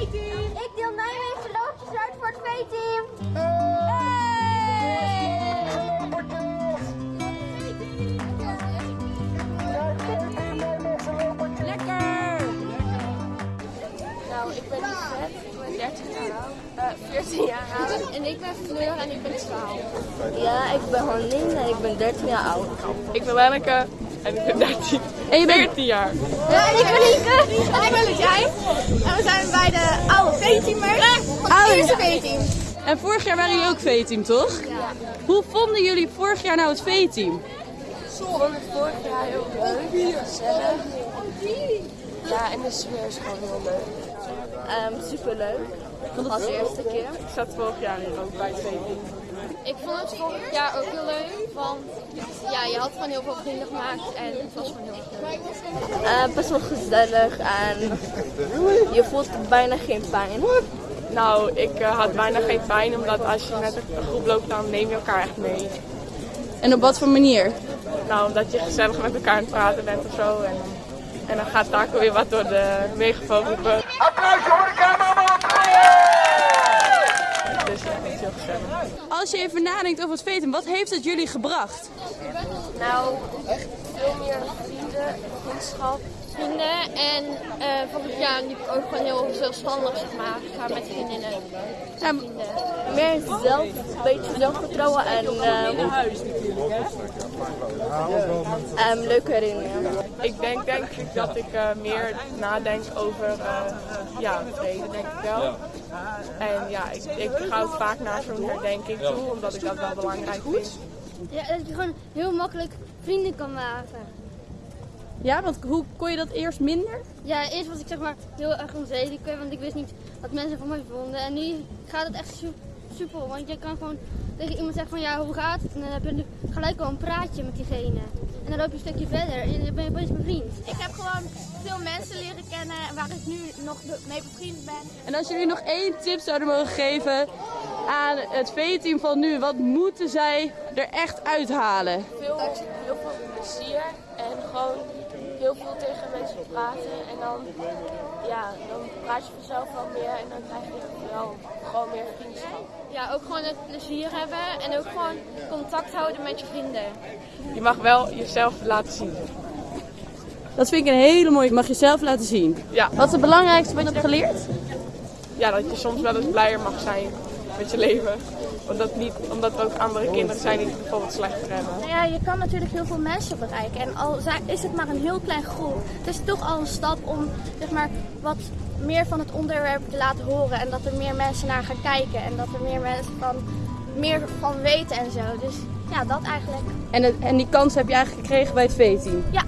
Ik deel Nijmegen loodjes uit voor het V-team. Nou, ik ben Yvette, ik ben 13 jaar oud, eh 14 jaar oud. En ik ben Fleur en ik ben 12. Ja, ik ben Honlin en ik ben 13 jaar oud. Ik ben Lenneke en ik ben 13. En je bent 14 jaar. Ja, en ik ben Lieke. En ik ben Lutjij. En we zijn bij de oude V-teamers. Oude eerste V-team. En vorig jaar waren jullie ook V-team, toch? Hoe vonden jullie vorig jaar nou het V-team? Ik vond het vorig jaar heel leuk, gezellig. Ja, en de sfeer is gewoon heel leuk. Um, superleuk. Als eerste keer. Ik zat vorig jaar hier ook bij het VP. Ik vond het vorig jaar ook heel leuk, want ja, je had gewoon heel veel vrienden gemaakt en het was gewoon heel erg leuk. Uh, best wel gezellig en je voelt bijna geen pijn. Nou, ik uh, had bijna geen pijn, omdat als je met een groep loopt, dan neem je elkaar echt mee. En op wat voor manier? Nou, omdat je gezellig met elkaar aan het praten bent of zo. En, en dan gaat Taco weer wat door de megafoon roepen. Applaus voor de cameraman! Dus ja, dat is heel gezellig. Als je even nadenkt over het V-team, wat heeft het jullie gebracht? Nou, vriendschap. Vrienden en uh, vorig jaar liep ik ook gewoon heel zelfstandig, zeg maar. Ik ga met vriendinnen. Ja, meer zelf, een beetje zelfvertrouwen en um, um, leuke herinneringen. Ik denk, denk ik dat ik uh, meer nadenk over uh, ja, vrede, denk ik wel. En ja, ik, ik ga ook vaak naar zo'n herdenking toe, omdat ik dat wel belangrijk vind. Ja, dat je gewoon heel makkelijk vrienden kan maken. Ja, want hoe kon je dat eerst minder? Ja, eerst was ik zeg maar heel erg onzeker, want ik wist niet wat mensen van mij vonden. En nu gaat het echt super, want je kan gewoon tegen iemand zeggen van ja, hoe gaat het? En dan heb je gelijk al een praatje met diegene. En dan loop je een stukje verder en dan ben je opeens mijn vriend. Ik heb gewoon veel mensen leren kennen waar ik nu nog mee bevriend ben. En als jullie nog één tip zouden mogen geven aan het V-team van nu, wat moeten zij er echt uithalen? Veel, heel veel plezier en gewoon heel veel tegen mensen praten. En dan, ja, dan praat je vanzelf wel meer en dan krijg je wel gewoon meer vriendschap. Ja, ook gewoon het plezier hebben en ook gewoon contact houden met je vrienden. Je mag wel jezelf laten zien. Dat vind ik een hele mooie. Je mag jezelf laten zien. Ja. Wat is het belangrijkste wat je hebt geleerd? Ja, dat je soms wel eens blijer mag zijn met je leven. Omdat, niet, omdat er ook andere kinderen zijn die het bijvoorbeeld slechter hebben. Nou ja, je kan natuurlijk heel veel mensen bereiken. En al is het maar een heel klein groep, het is toch al een stap om zeg maar, wat meer van het onderwerp te laten horen. En dat er meer mensen naar gaan kijken. En dat er meer mensen van, meer van weten en zo. Dus ja, dat eigenlijk. En, het, en die kans heb je eigenlijk gekregen bij het V-team? Ja,